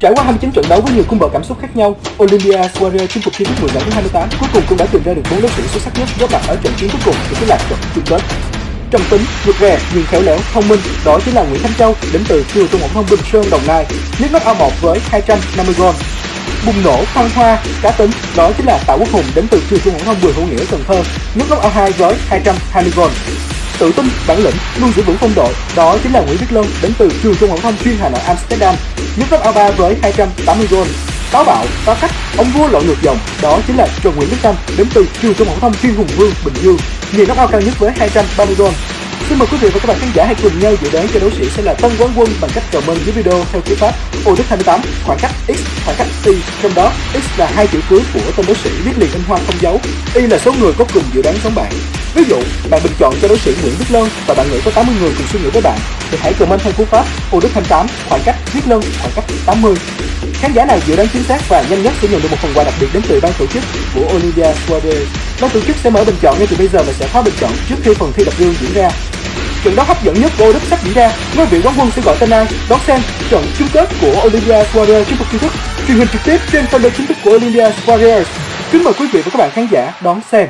Trải qua 29 trận đấu với nhiều cung bậc cảm xúc khác nhau, Olympia Suarez chinh phục thi đấu 10 giải thứ 28 cuối cùng cũng đã tìm ra được bốn đối sĩ xuất sắc nhất góp mặt ở trận chiến cuối cùng của cái lạc trận chung kết. Trầm tính, vượt rè, nhưng khéo léo, thông minh, đó chính là Nguyễn Thanh Châu đến từ trường trung học thông Bình Sơn Đồng Nai, nhất knock out 1 với 250 gol. Bùng nổ, phong hoa, cá tính, đó chính là Tạ Quốc Hùng đến từ trường trung học thông Bùi Hữu Nghĩa Cần Thơ, nhất knock out 2 với 220 gol tự tin, bản lĩnh, luôn giữ vững phong độ. Đó chính là Nguyễn Viết Lân đến từ trường trung học thông chuyên Hà Nội Amsterdam, nhất cấp A3 với 280 goal. Táo bạo, có cách, ông vua lội ngược dòng, đó chính là Trần Nguyễn Đức Tâm đến từ trường trung học thông chuyên Hùng Vương, Bình Dương, nhiều knock out cao nhất với 230 goal. Xin mời quý vị và các bạn khán giả hãy cùng nhau dự đoán cho đấu sĩ sẽ là tân quán quân bằng cách comment dưới video theo cú pháp ô đức 28 khoảng cách x khoảng cách y trong đó x là hai chữ cuối của tên đấu sĩ viết liền in hoa không dấu y là số người có cùng dự đoán giống bạn ví dụ, bạn bình chọn cho đối sĩ Nguyễn Viết Lân và bạn nghĩ có 80 người cùng suy nghĩ với bạn, thì hãy comment theo cú pháp ô đức 28 khoảng cách viết Lân khoảng cách 80 khán giả nào dự đoán chính xác và nhanh nhất sẽ nhận được một phần quà đặc biệt đến từ ban tổ chức của Olivia Square ban tổ chức sẽ mở bình chọn ngay từ bây giờ và sẽ khóa bình chọn trước khi phần thi đập gương diễn ra trận đấu hấp dẫn nhất của Đức sắp diễn ra. Ngôi vị quán quân sẽ gọi tên ai? Đón xem trận chung kết của Olympia Warriors trên phục chính thức truyền hình trực tiếp trên fanpage chính thức của Olympia Warriors. Kính mời quý vị và các bạn khán giả đón xem.